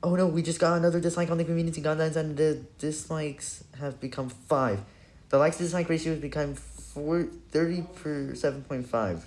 Oh no, we just got another dislike on the community guidelines and the dislikes have become 5. The likes to dislike ratio has become 4, 30 per 7.5.